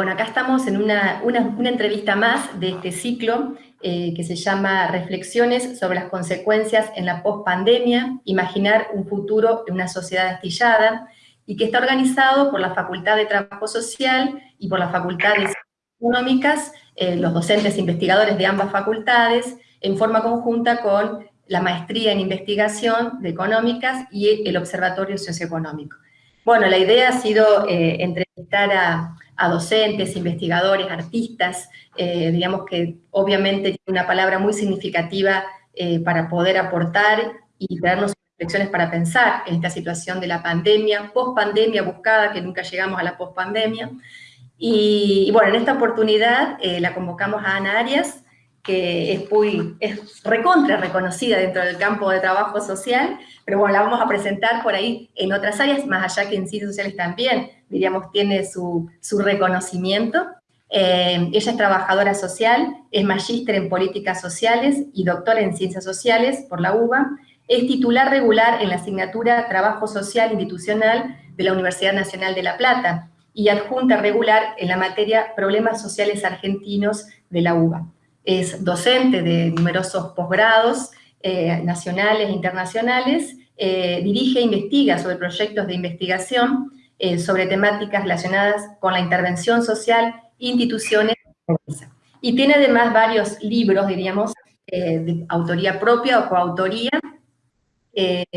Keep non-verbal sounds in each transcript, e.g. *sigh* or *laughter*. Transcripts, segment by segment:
Eh, bueno, acá estamos en una, entrevista más de este ciclo eh, que se llama Reflexiones sobre las consecuencias en la pospandemia, imaginar un futuro en una sociedad astillada, y que está organizado por la Facultad de Trabajo Social y por la Facultad de Económicas, eh, los docentes investigadores de ambas facultades, en forma conjunta con la Maestría en Investigación de Económicas y el Observatorio Socioeconómico. Bueno, la idea ha sido entrevistar a, a docentes, investigadores, artistas, eh, digamos que obviamente tiene una palabra muy significativa eh, para poder aportar y darnos reflexiones para pensar en esta situación de la pandemia, post-pandemia buscada, que nunca llegamos a la post-pandemia. Y, bueno, en esta oportunidad eh, la convocamos a Ana Arias, que es, muy, es recontra reconocida dentro del campo de trabajo social, pero bueno, la vamos a presentar por ahí en otras áreas, más allá que en ciencias sociales también, diríamos, tiene su, reconocimiento. Eh, ella es trabajadora social, es magíster en políticas sociales y doctora en ciencias sociales por la UBA, es titular regular en la asignatura Trabajo Social Institucional de la Universidad Nacional de La Plata y adjunta regular en la materia Problemas Sociales Argentinos de la UBA. Es docente de numerosos posgrados eh, nacionales e internacionales, eh, dirige e investiga sobre proyectos de investigación eh, sobre temáticas relacionadas con la intervención social, instituciones y tiene además varios libros, diríamos, de autoría propia o coautoría,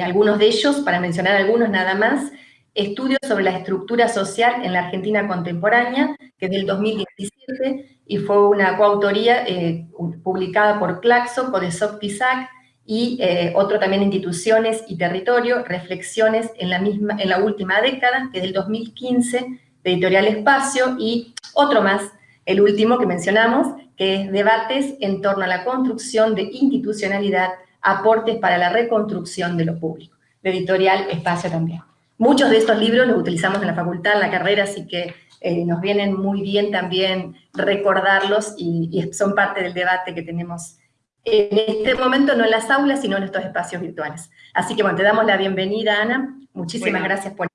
algunos de ellos, para mencionar algunos nada más, Estudios sobre la estructura social en la Argentina contemporánea, que es del 2017, y fue una coautoría eh, publicada por Claxo, Codesop Pisac, y eh, otro también Instituciones y Territorio, Reflexiones en la, misma, en la última década, que es del 2015, de Editorial Espacio, y otro más, el último que mencionamos, que es Debates en torno a la construcción de institucionalidad, aportes para la reconstrucción de lo público, de Editorial Espacio también. Muchos de estos libros los utilizamos en la facultad, en la carrera, así que eh, nos vienen muy bien también recordarlos y, son parte del debate que tenemos en este momento, no en las aulas, sino en estos espacios virtuales. Así que bueno, te damos la bienvenida, Ana. Muchísimas gracias por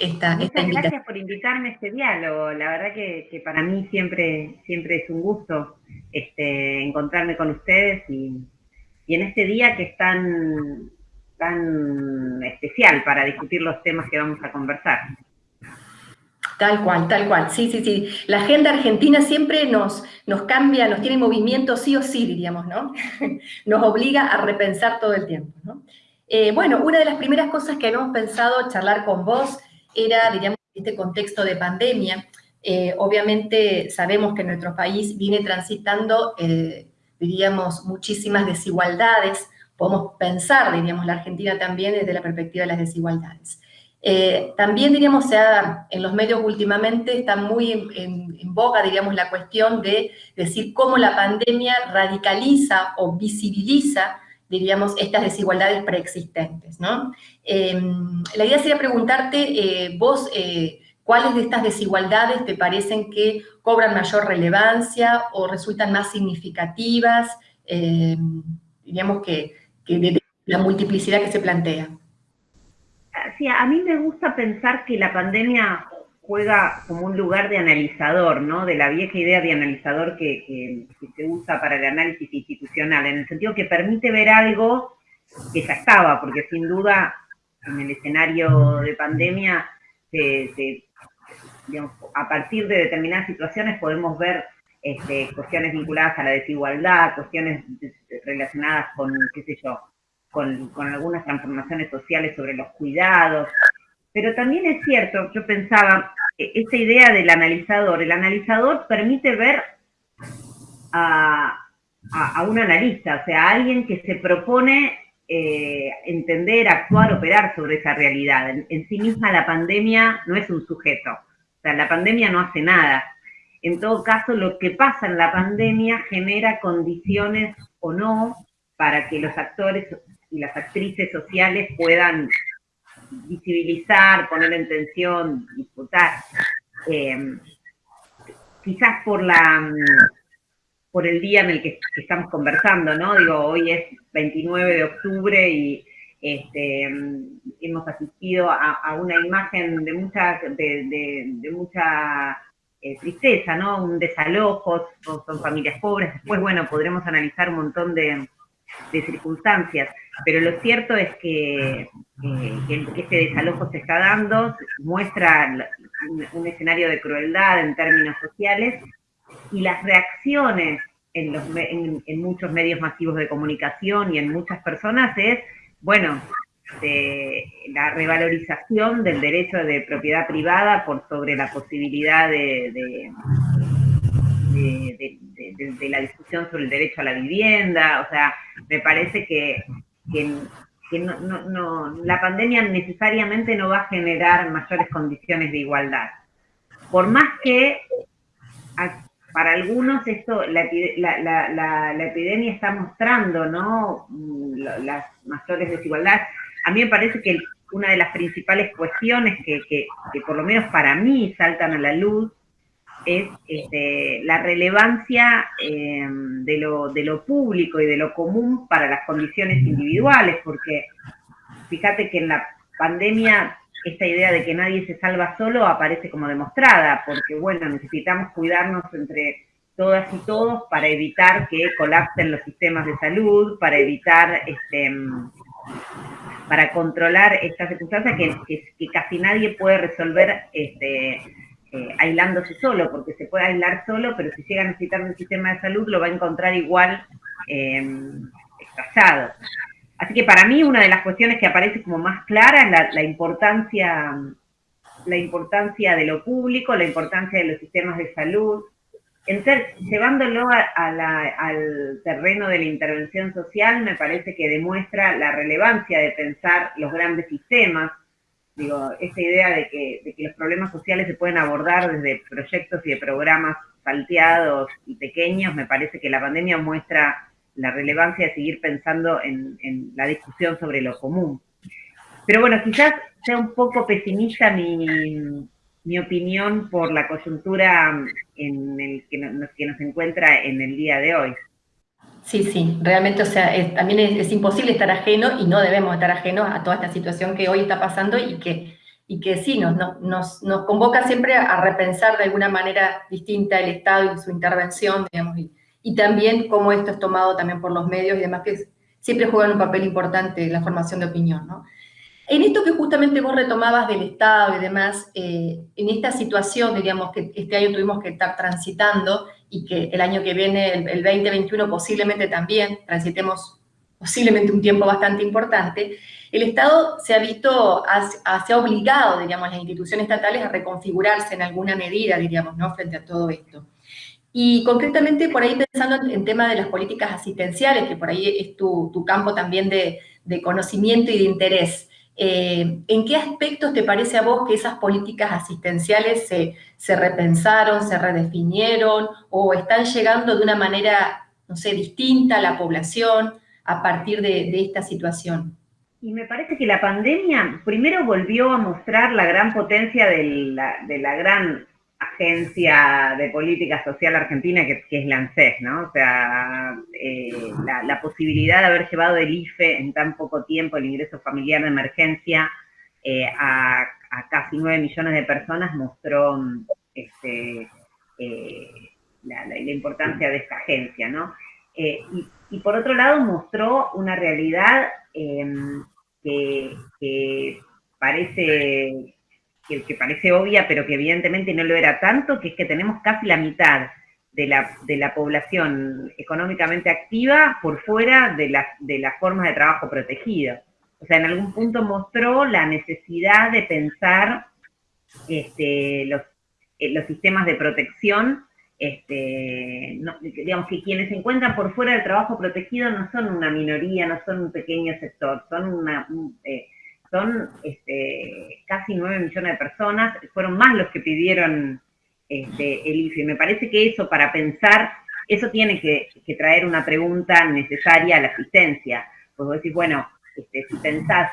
esta, esta invitación. gracias por invitarme a este diálogo. La verdad que, para mí siempre, siempre es un gusto este, encontrarme con ustedes y, y en este día que están tan especial para discutir los temas que vamos a conversar. Tal cual, tal cual. Sí, sí, sí. La agenda argentina siempre nos, nos cambia, nos tiene movimiento sí o sí, diríamos, ¿no? *laughs* nos obliga a repensar todo el tiempo, ¿no? Eh, bueno, una de las primeras cosas que habíamos pensado charlar con vos era, diríamos, este contexto de pandemia. Eh, obviamente sabemos que nuestro país viene transitando, eh, diríamos, muchísimas desigualdades, podemos pensar, diríamos, la Argentina también desde la perspectiva de las desigualdades. Eh, también, diríamos, en los medios últimamente está muy en, boga, diríamos, la cuestión de decir cómo la pandemia radicaliza o visibiliza, diríamos, estas desigualdades preexistentes, ¿no? Em, la idea sería preguntarte, eh, vos, eh, ¿cuáles de estas desigualdades te parecen que cobran mayor relevancia o resultan más significativas? Em, diríamos que que de la multiplicidad que se plantea. Sí, a mí me gusta pensar que la pandemia juega como un lugar de analizador, ¿no? De la vieja idea de analizador que, se usa para el análisis institucional, en el sentido que permite ver algo que ya estaba, porque sin duda en el escenario de pandemia, a partir de determinadas situaciones podemos ver este, cuestiones vinculadas a la desigualdad, cuestiones relacionadas con, qué sé yo, con, algunas transformaciones sociales sobre los cuidados. Pero también es cierto, yo pensaba, e, esta idea del analizador, el analizador permite ver a, un analista, o sea, a alguien que se propone eh, entender, actuar, operar sobre esa realidad. en, sí misma la pandemia no es un sujeto, o sea, la pandemia no hace nada, en todo caso, lo que pasa en la pandemia genera condiciones o no para que los actores y las actrices sociales puedan visibilizar, poner en tensión, disputar. Em, quizás por la por el día en el que estamos conversando, ¿no? Digo, hoy es 29 de octubre y este, hemos asistido a, una imagen de mucha, de mucha eh, tristeza, ¿no? Un desalojo, son, familias pobres, después, bueno, podremos analizar un montón de, circunstancias, pero lo cierto es que, este desalojo se está dando, muestra un, escenario de crueldad en términos sociales, y las reacciones en, los, en muchos medios masivos de comunicación y en muchas personas es, bueno, de la revalorización del derecho de propiedad privada por sobre la posibilidad de, la discusión sobre el derecho a la vivienda. O sea, me parece que, no, la pandemia necesariamente no va a generar mayores condiciones de igualdad. Por más que para algunos esto, la, epidemia está mostrando ¿no? las mayores desigualdades a mí me parece que una de las principales cuestiones que, por lo menos para mí saltan a la luz es este, la relevancia eh, de, lo, de lo público y de lo común para las condiciones individuales, porque fíjate que en la pandemia esta idea de que nadie se salva solo aparece como demostrada, porque bueno, necesitamos cuidarnos entre todas y todos para evitar que colapsen los sistemas de salud, para evitar este, para controlar estas circunstancias que, casi nadie puede resolver este, eh, aislándose solo, porque se puede aislar solo, pero si llega a necesitar un sistema de salud lo va a encontrar igual eh, Así que para mí una de las cuestiones que aparece como más clara es la, importancia, la importancia de lo público, la importancia de los sistemas de salud, llevándolo al terreno de la intervención social, me parece que demuestra la relevancia de pensar los grandes sistemas. Digo, esta idea de que, los problemas sociales se pueden abordar desde proyectos y de programas salteados y pequeños, me parece que la pandemia muestra la relevancia de seguir pensando en, en la discusión sobre lo común. Pero bueno, quizás sea un poco pesimista mi, mi opinión por la coyuntura en el que nos, que nos encuentra en el día de hoy. Sí, sí, realmente, o sea, también es, imposible estar ajeno y no debemos estar ajenos a toda esta situación que hoy está pasando y que, y que sí, nos, nos, nos convoca siempre a repensar de alguna manera distinta el Estado y su intervención, digamos, y, y también cómo esto es tomado también por los medios y demás que siempre juegan un papel importante en la formación de opinión, ¿no? En esto que justamente vos retomabas del Estado y demás, eh, en esta situación, diríamos, que este año tuvimos que estar transitando y que el año que viene, el, 2021, posiblemente también transitemos posiblemente un tiempo bastante importante, el Estado se ha visto, se ha obligado, diríamos, las instituciones estatales a reconfigurarse en alguna medida, diríamos, ¿no?, frente a todo esto. Y concretamente, por ahí pensando en, tema de las políticas asistenciales, que por ahí es tu, campo también de, de conocimiento y de interés, eh, ¿En qué aspectos te parece a vos que esas políticas asistenciales se, repensaron, se redefinieron o están llegando de una manera, no sé, distinta a la población a partir de, esta situación? Y me parece que la pandemia primero volvió a mostrar la gran potencia de la gran agencia de política social argentina que, es la ANSES, ¿no? O sea, eh, la, posibilidad de haber llevado el IFE en tan poco tiempo, el ingreso familiar de emergencia, eh, a, casi 9 millones de personas mostró este, eh, la, importancia de esta agencia, ¿no? Y, por otro lado mostró una realidad que, que parece que, parece obvia, pero que evidentemente no lo era tanto, que es que tenemos casi la mitad de la, de la población económicamente activa por fuera de, de las formas de trabajo protegido. O sea, en algún punto mostró la necesidad de pensar este, los, eh, los sistemas de protección, este, digamos que quienes se encuentran por fuera del trabajo protegido no son una minoría, no son un pequeño sector, son una, eh, son este, casi 9 millones de personas, fueron más los que pidieron este, el IFE. Me parece que eso, para pensar, eso tiene que, traer una pregunta necesaria a la asistencia. Pues vos decís, bueno, este, si pensás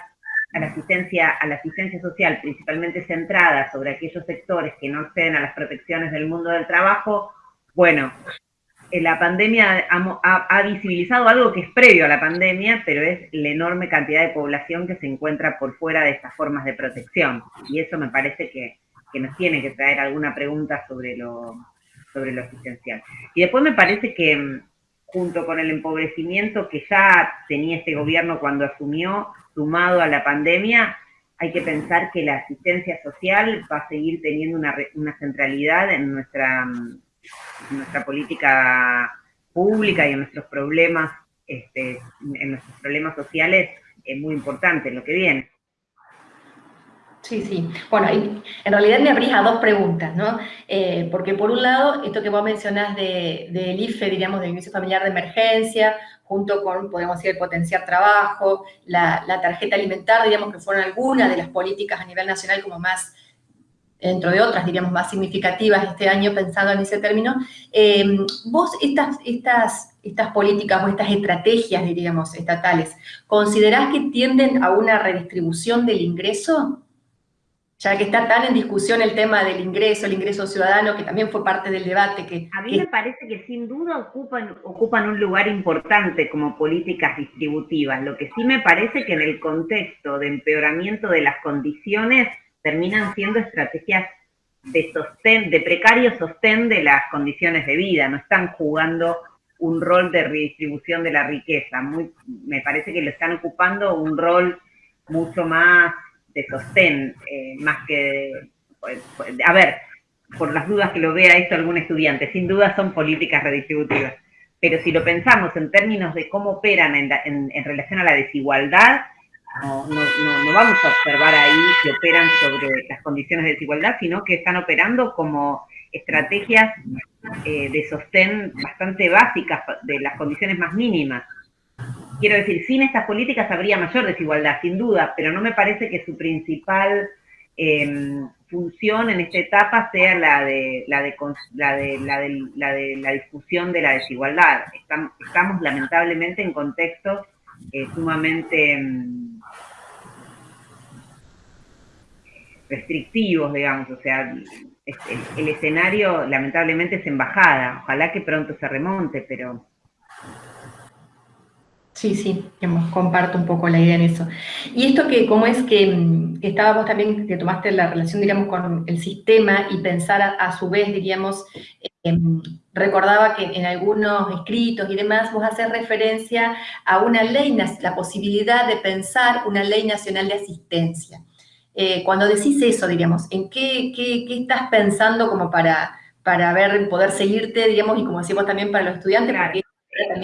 a la asistencia, a la asistencia social principalmente centrada sobre aquellos sectores que no acceden a las protecciones del mundo del trabajo, bueno, la pandemia ha, visibilizado algo que es previo a la pandemia, pero es la enorme cantidad de población que se encuentra por fuera de estas formas de protección. Y eso me parece que, nos tiene que traer alguna pregunta sobre lo, sobre lo asistencial. Y después me parece que mm, junto con el empobrecimiento que ya tenía este gobierno cuando asumió, sumado a la pandemia, hay que pensar que la asistencia social va a seguir teniendo una, una centralidad en nuestra, nuestra política pública y en nuestros problemas, este, en nuestros problemas sociales, es muy importante en lo que viene. Sí, sí. Bueno, en realidad me abrís a dos preguntas, ¿no? Eh, porque por un lado, esto que vos mencionás del de, IFE, diríamos, del Inicio Familiar de Emergencia, junto con, podemos decir, el potenciar trabajo, la, tarjeta alimentar, diríamos que fueron algunas de las políticas a nivel nacional como más, dentro de otras, diríamos, más significativas este año, pensando en ese término. Eh, vos, estas, estas, estas políticas o estas estrategias, diríamos, estatales, ¿considerás que tienden a una redistribución del ingreso? ya que está tan en discusión el tema del ingreso, el ingreso ciudadano, que también fue parte del debate. Que, a mí me parece que sin duda ocupan, ocupan un lugar importante como políticas distributivas. Lo que sí me parece que en el contexto de empeoramiento de las condiciones terminan siendo estrategias de sostén, de precario sostén de las condiciones de vida, no están jugando un rol de redistribución de la riqueza. Muy, me parece que lo están ocupando un rol mucho más de sostén, eh, más que, pues, pues, a ver, por las dudas que lo vea esto algún estudiante, sin duda son políticas redistributivas, pero si lo pensamos en términos de cómo operan en, relación a la desigualdad, no, no, vamos a observar ahí que operan sobre las condiciones de desigualdad, sino que están operando como estrategias eh, de sostén bastante básicas de las condiciones más mínimas. Quiero decir, sin estas políticas habría mayor desigualdad, sin duda, pero no me parece que su principal em, función en esta etapa sea la de la de, la de, la de, la discusión de la desigualdad. Estamos, lamentablemente en contextos eh, sumamente restrictivos, digamos, o sea, el escenario lamentablemente es embajada, ojalá que pronto se remonte, pero Sí, sí, comparto un poco la idea en eso. Y esto que, como es que, mm, estábamos también, que tomaste la relación, digamos, con el sistema y pensar a, su vez, diríamos, em, recordaba que en algunos escritos y demás vos haces referencia a una ley, la posibilidad de pensar una ley nacional de asistencia. Eh, cuando decís eso, diríamos, ¿en qué, qué, qué, estás pensando como para, para ver, poder seguirte, digamos, y como decimos también para los estudiantes,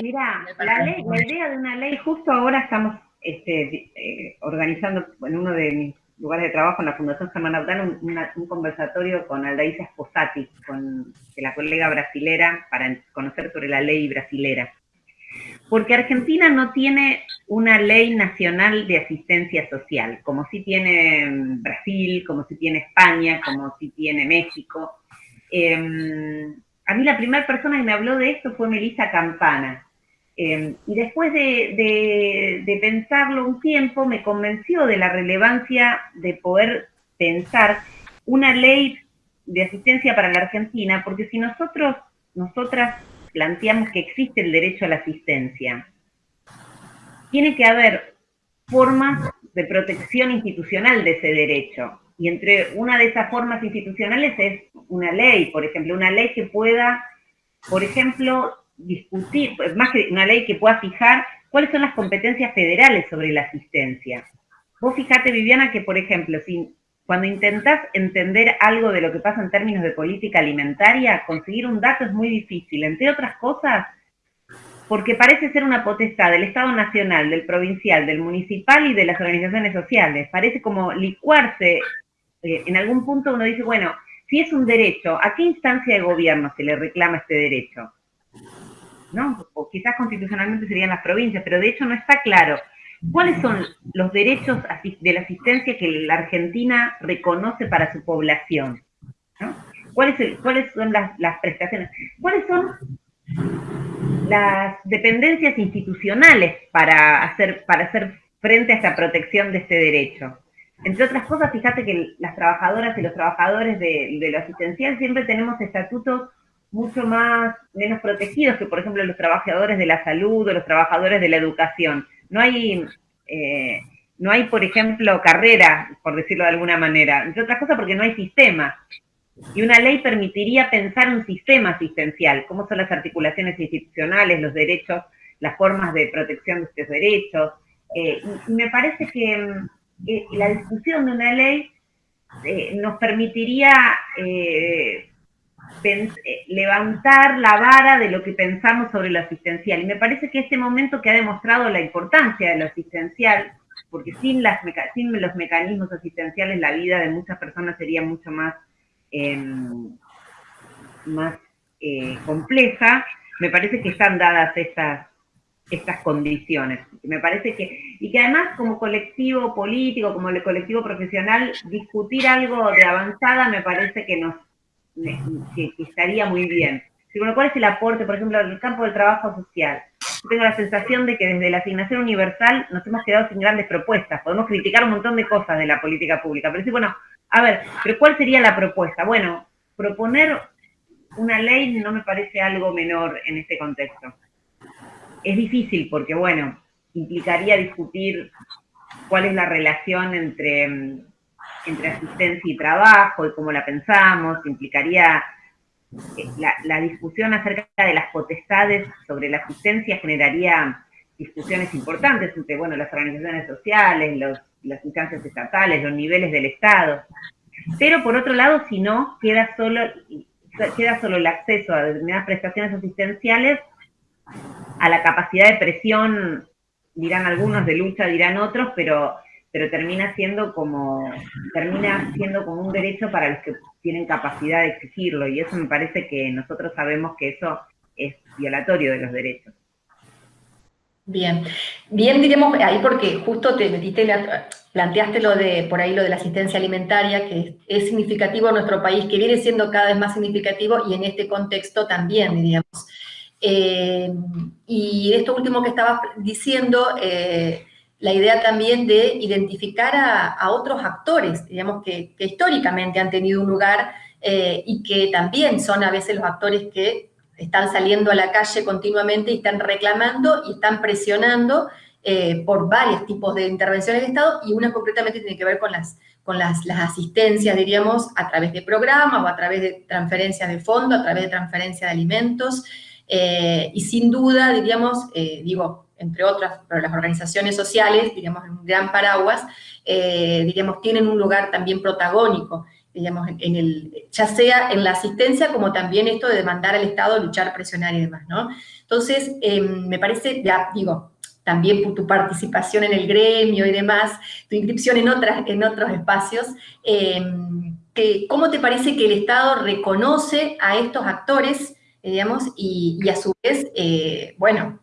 Mira, la, idea de una ley, justo ahora estamos este, eh, organizando en uno de mis lugares de trabajo en la Fundación Germán Audal un, conversatorio con Aldaisa Sposati, con la colega brasilera, para conocer sobre la ley brasilera. Porque Argentina no tiene una ley nacional de asistencia social, como sí tiene Brasil, como sí tiene España, como sí tiene México. Em, a mí la primera persona que me habló de esto fue Melissa Campana. Em, y después de, pensarlo un tiempo, me convenció de la relevancia de poder pensar una ley de asistencia para la Argentina, porque si nosotros, nosotras planteamos que existe el derecho a la asistencia, tiene que haber formas de protección institucional de ese derecho. Y entre una de esas formas institucionales es una ley, por ejemplo, una ley que pueda, por ejemplo, discutir, más que una ley que pueda fijar cuáles son las competencias federales sobre la asistencia. Vos fijate, Viviana, que por ejemplo, si, cuando intentás entender algo de lo que pasa en términos de política alimentaria, conseguir un dato es muy difícil, entre otras cosas, porque parece ser una potestad del Estado Nacional, del provincial, del municipal y de las organizaciones sociales. Parece como licuarse eh, en algún punto uno dice, bueno, si es un derecho, ¿a qué instancia de gobierno se le reclama este derecho? ¿No? O quizás constitucionalmente serían las provincias, pero de hecho no está claro. ¿Cuáles son los derechos de la asistencia que la Argentina reconoce para su población? ¿Cuáles, ¿Cuáles, son las, prestaciones? ¿Cuáles son las dependencias institucionales para hacer, para hacer frente a esta protección de este derecho? Entre otras cosas, fíjate que las trabajadoras y los trabajadores de, lo asistencial siempre tenemos estatutos mucho más, menos protegidos que, por ejemplo, los trabajadores de la salud o los trabajadores de la educación. No hay, eh, no hay, por ejemplo, carrera, por decirlo de alguna manera, entre otras cosas porque no hay sistema. Y una ley permitiría pensar un sistema asistencial, cómo son las articulaciones institucionales, los derechos, las formas de protección de estos derechos. Eh, y, me parece que mm, eh, la discusión de una ley nos permitiría levantar la vara de lo que pensamos sobre lo asistencial. Y me parece que este momento que ha demostrado la importancia de lo asistencial, porque sin, las, sin los mecanismos asistenciales la vida de muchas personas sería mucho más Em, más eh, compleja, me parece que están dadas estas, estas condiciones. Me parece que, y que además como colectivo político, como colectivo profesional, discutir algo de avanzada me parece que nos que, estaría muy bien. ¿Cuál es el aporte, por ejemplo, en el campo del trabajo social? tengo la sensación de que desde la asignación universal nos hemos quedado sin grandes propuestas. Podemos criticar un montón de cosas de la política pública, pero sí, bueno, a ver, pero ¿cuál sería la propuesta? Bueno, proponer una ley no me parece algo menor en este contexto. Es difícil porque, bueno, implicaría discutir cuál es la relación entre, entre asistencia y trabajo y cómo la pensamos, implicaría eh, la, la, discusión acerca de las potestades sobre la asistencia generaría discusiones importantes entre, bueno, las organizaciones sociales, los, las instancias estatales, los niveles del Estado. Pero por otro lado, si no, queda solo, queda solo el acceso a determinadas prestaciones asistenciales a la capacidad de presión, dirán algunos, de lucha dirán otros, pero, pero termina siendo como, termina siendo como un derecho para los que tienen capacidad de exigirlo, y eso me parece que nosotros sabemos que eso es violatorio de los derechos. Bien, bien diremos ahí porque justo te metiste, planteaste lo de, por ahí lo de la asistencia alimentaria, que es significativo en nuestro país, que viene siendo cada vez más significativo y en este contexto también, diríamos. Eh, y esto último que estabas diciendo, eh, la idea también de identificar a, otros actores, digamos, que, históricamente han tenido un lugar eh, y que también son a veces los actores que están saliendo a la calle continuamente y están reclamando y están presionando eh, por varios tipos de intervenciones de Estado y una concretamente tiene que ver con las, con las, asistencias, diríamos, a través de programas o a través de transferencias de fondo, a través de transferencia de alimentos. Eh, y sin duda, diríamos, digo, entre otras, pero las organizaciones sociales, diríamos, en un gran paraguas, diríamos, tienen un lugar también protagónico digamos, en el, ya sea en la asistencia como también esto de demandar al Estado, luchar, presionar y demás, ¿no? Entonces, em, me parece, ya digo, también tu participación en el gremio y demás, tu inscripción en, otras, en otros espacios, em, que, ¿cómo te parece que el Estado reconoce a estos actores, digamos, y, y a su vez, eh, bueno,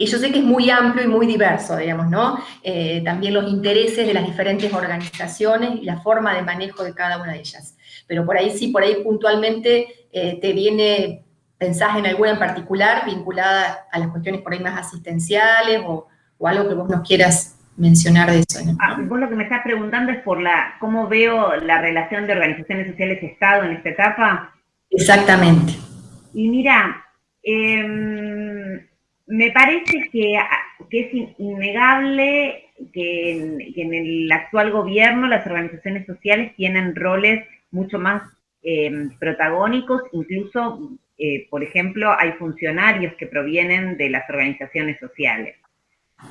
y yo sé que es muy amplio y muy diverso, digamos, ¿no? Eh, también los intereses de las diferentes organizaciones y la forma de manejo de cada una de ellas. Pero por ahí sí, por ahí puntualmente eh, te viene, pensás en alguna en particular vinculada a las cuestiones por ahí más asistenciales o, algo que vos nos quieras mencionar de eso. ¿no? Ah, vos lo que me estás preguntando es por la, cómo veo la relación de organizaciones sociales y Estado en esta etapa. Exactamente. Y mira, eh, me parece que, es innegable que en, el actual gobierno las organizaciones sociales tienen roles mucho más em, protagónicos, incluso, eh, por ejemplo, hay funcionarios que provienen de las organizaciones sociales.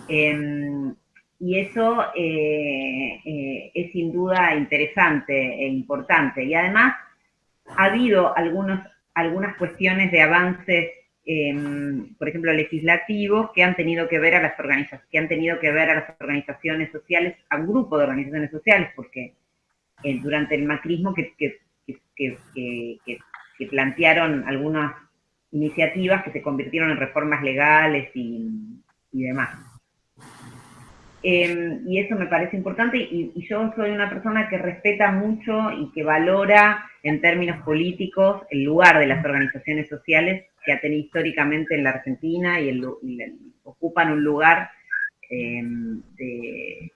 Em, y eso eh, eh, es sin duda interesante e importante. Y además ha habido algunos, algunas cuestiones de avances Em, por ejemplo, legislativos que han tenido que ver a las organizaciones, que han tenido que ver a las organizaciones sociales, a un grupo de organizaciones sociales, porque eh, durante el macrismo que, plantearon algunas iniciativas que se convirtieron en reformas legales y, demás. Em, y eso me parece importante y, y, yo soy una persona que respeta mucho y que valora en términos políticos el lugar de las organizaciones sociales que ha tenido históricamente en la Argentina y, ocupan un lugar eh, de,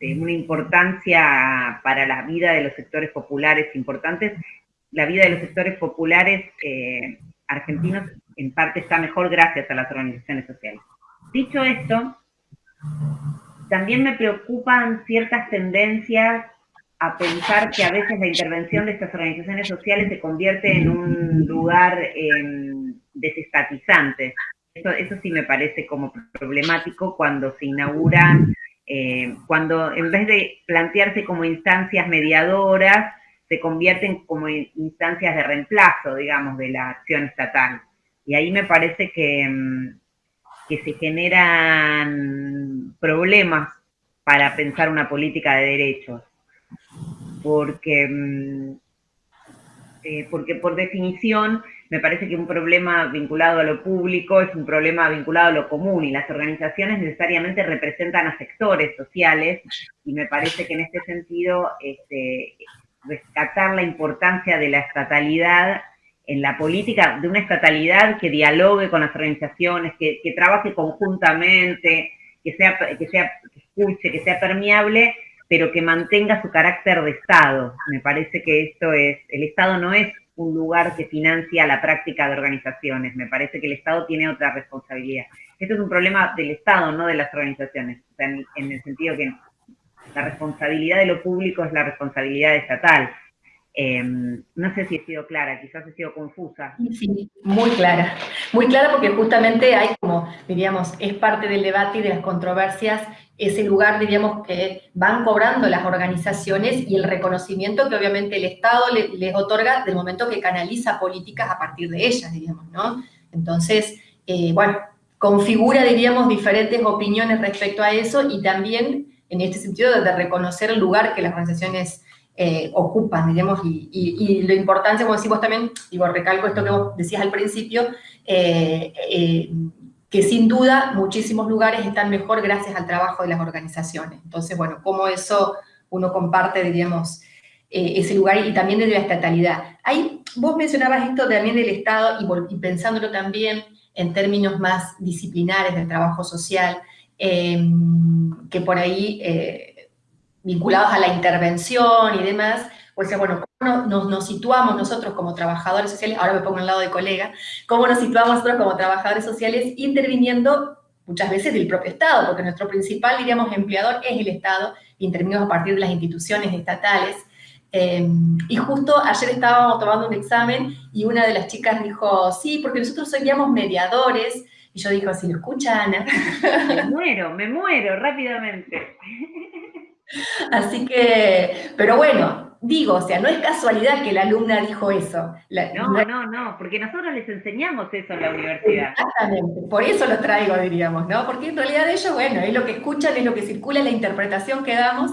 una importancia para la vida de los sectores populares importantes. La vida de los sectores populares eh, argentinos en parte está mejor gracias a las organizaciones sociales. Dicho esto, también me preocupan ciertas tendencias a pensar que a veces la intervención de estas organizaciones sociales se convierte en un lugar em, desestatizante. Eso, sí me parece como problemático cuando se inauguran, eh, cuando en vez de plantearse como instancias mediadoras, se convierten como instancias de reemplazo, digamos, de la acción estatal. Y ahí me parece que, em, que se generan problemas para pensar una política de derechos porque, mm, eh, porque por definición me parece que un problema vinculado a lo público es un problema vinculado a lo común y las organizaciones necesariamente representan a sectores sociales y me parece que en este sentido este, rescatar la importancia de la estatalidad en la política, de una estatalidad que dialogue con las organizaciones, que, trabaje conjuntamente, que sea, que sea, que escuche, que sea permeable, pero que mantenga su carácter de Estado. Me parece que esto es, el Estado no es un lugar que financia la práctica de organizaciones, me parece que el Estado tiene otra responsabilidad. Esto es un problema del Estado, no de las organizaciones, en, en el sentido que la responsabilidad de lo público es la responsabilidad estatal. Em, no sé si he sido clara, quizás he sido confusa. Sí, muy clara. Muy clara porque justamente hay como, diríamos, es parte del debate y de las controversias ese lugar, diríamos, que van cobrando las organizaciones y el reconocimiento que obviamente el Estado les otorga del momento que canaliza políticas a partir de ellas, diríamos, ¿no? Entonces, eh, bueno, configura, diríamos, diferentes opiniones respecto a eso y también en este sentido de reconocer el lugar que las organizaciones eh, ocupan, digamos, y, y, la importancia, como decimos también, digo, recalco esto que vos decías al principio, eh, eh, que sin duda muchísimos lugares están mejor gracias al trabajo de las organizaciones. Entonces, bueno, cómo eso uno comparte, diríamos, ese lugar y también de la estatalidad. Ahí vos mencionabas esto también del Estado y, pensándolo también en términos más disciplinares del trabajo social, que por ahí vinculados a la intervención y demás, o sea, bueno, ¿cómo nos, situamos nosotros como trabajadores sociales? Ahora me pongo al lado de colega. ¿Cómo nos situamos nosotros como trabajadores sociales interviniendo muchas veces del propio Estado? Porque nuestro principal, diríamos, empleador es el Estado, intervenimos a partir de las instituciones estatales. Em, y justo ayer estábamos tomando un examen y una de las chicas dijo, sí, porque nosotros seríamos mediadores. Y yo digo, si lo escucha Ana. Me muero, me muero rápidamente. Así que, pero bueno, digo, o sea, no es casualidad que la alumna dijo eso. no, no, no, porque nosotros les enseñamos eso en la universidad. Exactamente, por eso lo traigo, diríamos, ¿no? Porque en realidad ellos, bueno, es lo que escuchan, es lo que circula, la interpretación que damos.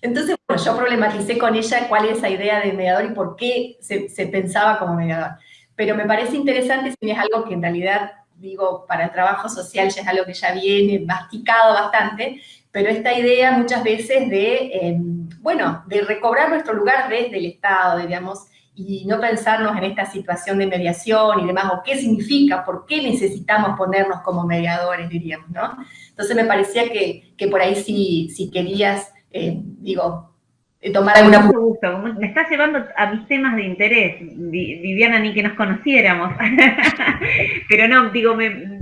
Entonces, bueno, yo problematicé con ella cuál es esa idea de mediador y por qué se, se pensaba como mediador. Pero me parece interesante si es algo que en realidad, digo, para el trabajo social ya es algo que ya viene masticado bastante, pero esta idea muchas veces de, em, bueno, de recobrar nuestro lugar desde el Estado, digamos, y no pensarnos en esta situación de mediación y demás, o qué significa, por qué necesitamos ponernos como mediadores, diríamos, ¿no? Entonces me parecía que, que por ahí sí, si querías, eh, digo, eh, tomar alguna... Gusto. Me estás llevando a mis temas de interés, Viviana, ni que nos conociéramos. *laughs* Pero no, digo, me,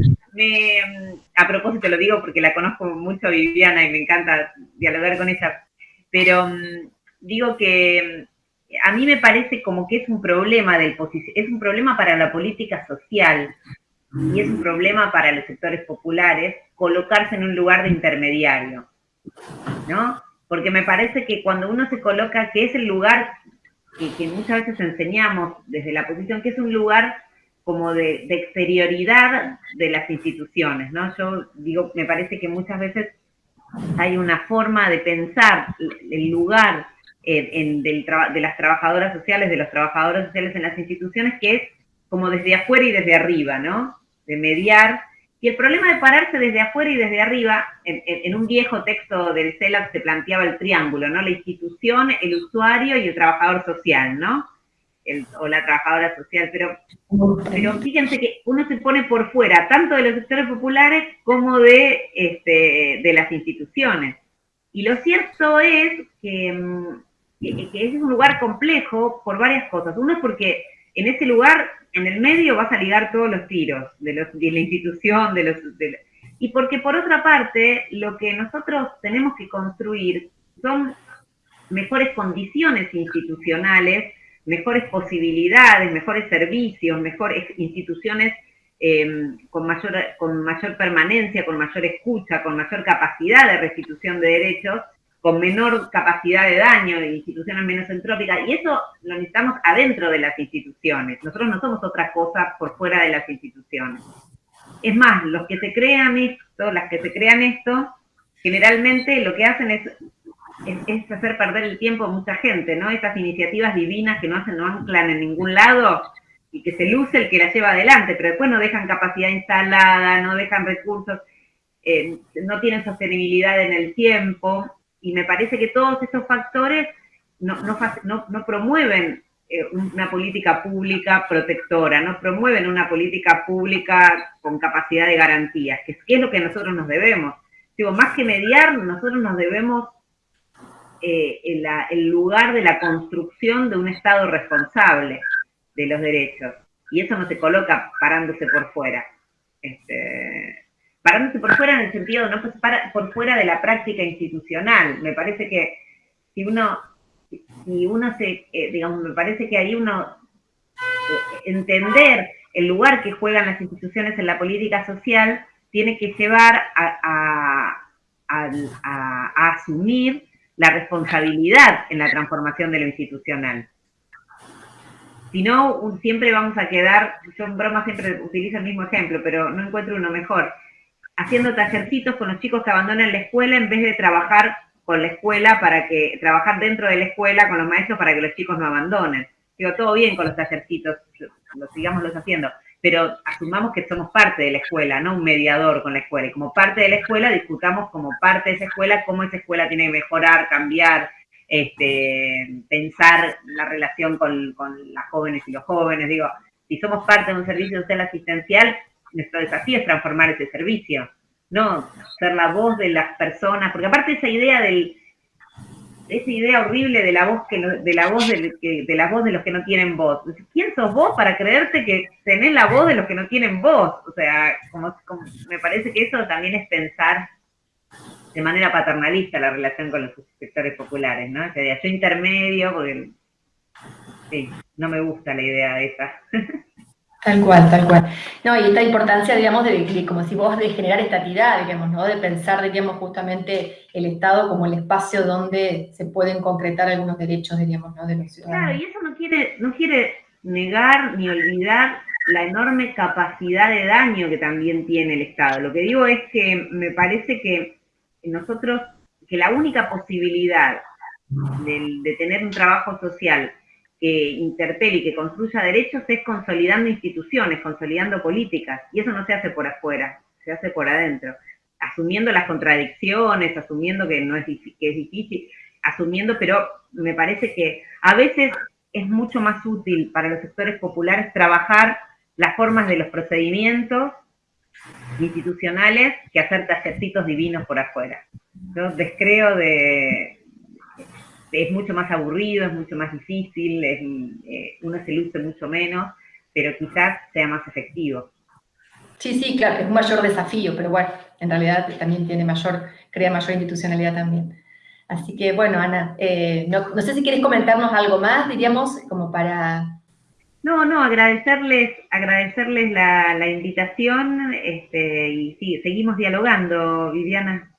a propósito lo digo porque la conozco mucho a Viviana y me encanta dialogar con ella, pero mm, digo que mm, a mí me parece como que es un problema del es un problema para la política social y es un problema para los sectores populares colocarse en un lugar de intermediario, ¿no? Porque me parece que cuando uno se coloca, que es el lugar que, que muchas veces enseñamos desde la posición, que es un lugar como de, exterioridad de las instituciones, ¿no? Yo digo, me parece que muchas veces hay una forma de pensar el lugar en, de las trabajadoras sociales, de los trabajadores sociales en las instituciones, que es como desde afuera y desde arriba, ¿no? De mediar. Y el problema de pararse desde afuera y desde arriba, en, un viejo texto del CELAC se planteaba el triángulo, ¿no? La institución, el usuario y el trabajador social, ¿no? O la trabajadora social, pero, pero fíjense que uno se pone por fuera tanto de los sectores populares como de, este, de las instituciones. Y lo cierto es que, mm, que, ese es un lugar complejo por varias cosas. Uno es porque en ese lugar, en el medio, vas a ligar todos los tiros de, los, de la institución, de los, y porque por otra parte, lo que nosotros tenemos que construir son mejores condiciones institucionales, mejores posibilidades, mejores servicios, mejores instituciones eh, con, mayor, con mayor permanencia, con mayor escucha, con mayor capacidad de restitución de derechos, con menor capacidad de daño, de instituciones menos entrópicas, y eso lo necesitamos adentro de las instituciones. Nosotros no somos otra cosa por fuera de las instituciones. Es más, los que se crean esto, las que se crean esto, generalmente lo que hacen es, es, hacer perder el tiempo a mucha gente, ¿no? Estas iniciativas divinas que no hacen, no anclan en ningún lado, y que se luce el que la lleva adelante, pero después no dejan capacidad instalada, no dejan recursos, eh, no tienen sostenibilidad en el tiempo, y me parece que todos estos factores no, no, promueven eh, una política pública protectora, no promueven una política pública con capacidad de garantías, que es, lo que nosotros nos debemos. Digo, más que mediar, nosotros nos debemos eh, el lugar de la construcción de un Estado responsable de los derechos. Y eso no se coloca parándose por fuera. Este, parándose por fuera en el sentido, no pues para, por fuera de la práctica institucional. Me parece que si uno, si uno se, eh, digamos, me parece que ahí uno, eh, entender el lugar que juegan las instituciones en la política social, tiene que llevar a, a asumir la responsabilidad en la transformación de lo institucional. Si no, siempre vamos a quedar, yo en broma siempre utilizo el mismo ejemplo, pero no encuentro uno mejor, haciendo tallercitos con los chicos que abandonan la escuela en vez de trabajar con la escuela para que, trabajar dentro de la escuela con los maestros para que los chicos no abandonen. Digo, todo bien con los tallercitos, lo sigamos los haciendo, pero asumamos que somos parte de la escuela, no un mediador con la escuela. Y como parte de la escuela, discutamos como parte de esa escuela cómo esa escuela tiene que mejorar, cambiar, este, pensar la relación con, las jóvenes y los jóvenes. Digo, si somos parte de un servicio social asistencial, nuestro desafío es transformar ese servicio, no ser la voz de las personas, porque aparte esa idea del esa idea horrible de la voz que de la voz de, de, la voz de los que no tienen voz. ¿Quién sos vos para creerte que tenés la voz de los que no tienen voz? O sea, como me parece que eso también es pensar de manera paternalista la relación con los sectores populares, ¿no? Sea, yo intermedio, porque sí, no me gusta la idea de esa. *laughs* Tal cual, tal cual. No, y esta importancia, digamos, de, como si vos, de generar estatidad, digamos, ¿no? De pensar, digamos, justamente el Estado como el espacio donde se pueden concretar algunos derechos, digamos, ¿no? De los ciudadanos. Claro, y eso no quiere, no quiere negar ni olvidar la enorme capacidad de daño que también tiene el Estado. Lo que digo es que me parece que nosotros, que la única posibilidad de, tener un trabajo social que interpele y que construya derechos es consolidando instituciones, consolidando políticas, y eso no se hace por afuera, se hace por adentro, asumiendo las contradicciones, asumiendo que no es, que es difícil, asumiendo, pero me parece que a veces es mucho más útil para los sectores populares trabajar las formas de los procedimientos institucionales que hacer tallercitos divinos por afuera. Yo descreo de... Es mucho más aburrido, es mucho más difícil, eh, uno se luce mucho menos, pero quizás sea más efectivo. Sí, sí, claro, es un mayor desafío, pero bueno, en realidad también tiene mayor, crea mayor institucionalidad también. Así que, bueno, Ana, eh, no, no sé si quieres comentarnos algo más, diríamos, como para no, no, agradecerles, agradecerles la, invitación este, y sí, seguimos dialogando, Viviana.